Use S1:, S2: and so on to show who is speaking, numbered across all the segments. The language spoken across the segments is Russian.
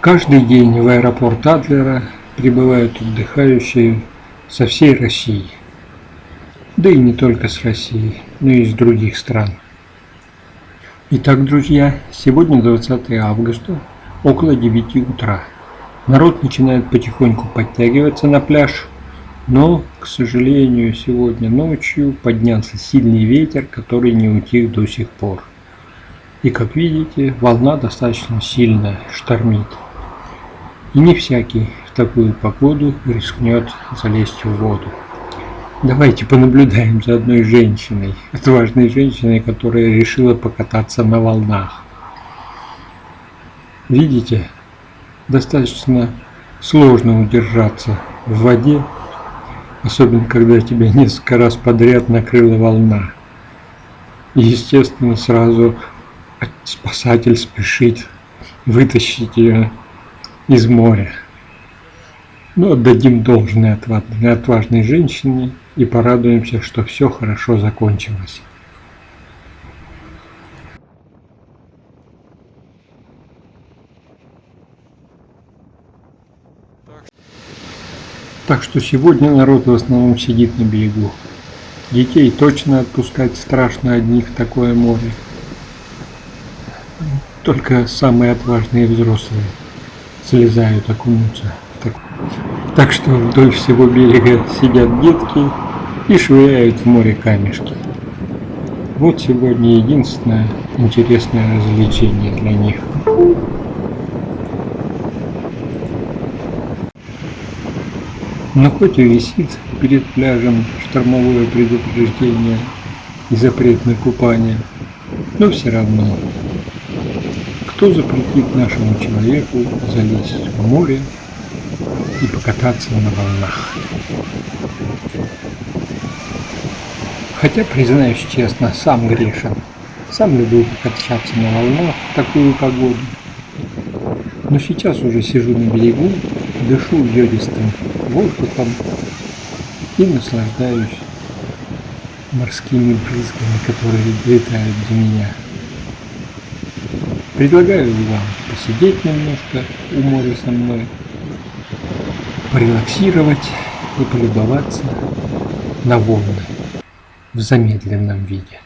S1: Каждый день в аэропорт Адлера прибывают отдыхающие со всей России. Да и не только с России, но и из других стран. Итак, друзья, сегодня 20 августа, около 9 утра. Народ начинает потихоньку подтягиваться на пляж, но, к сожалению, сегодня ночью поднялся сильный ветер, который не утих до сих пор. И как видите, волна достаточно сильная, штормит. И не всякий в такую погоду рискнет залезть в воду. Давайте понаблюдаем за одной женщиной, отважной женщиной, которая решила покататься на волнах. Видите, достаточно сложно удержаться в воде, особенно когда тебя несколько раз подряд накрыла волна. И, естественно, сразу спасатель спешит вытащить ее из моря. Но отдадим должное отважной, отважной женщине и порадуемся, что все хорошо закончилось. Так что сегодня народ в основном сидит на берегу. Детей точно отпускать страшно одних такое море. Только самые отважные взрослые слезают окунуться. Так, так что вдоль всего берега сидят детки и швыряют в море камешки. Вот сегодня единственное интересное развлечение для них. Но хоть и висит перед пляжем штормовое предупреждение и запрет на купание, но все равно, кто запретит нашему человеку залезть в море и покататься на волнах? Хотя, признаюсь честно, сам грешен. Сам люблю покачаться на волнах в такую погоду. Но сейчас уже сижу на берегу, дышу йодистым воздухом и наслаждаюсь морскими брызгами, которые летают до меня. Предлагаю вам посидеть немножко у моря со мной, порелаксировать и полюбоваться на волны в замедленном виде.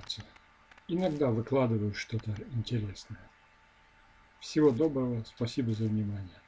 S1: Подписаться. Иногда выкладываю что-то интересное. Всего доброго, спасибо за внимание.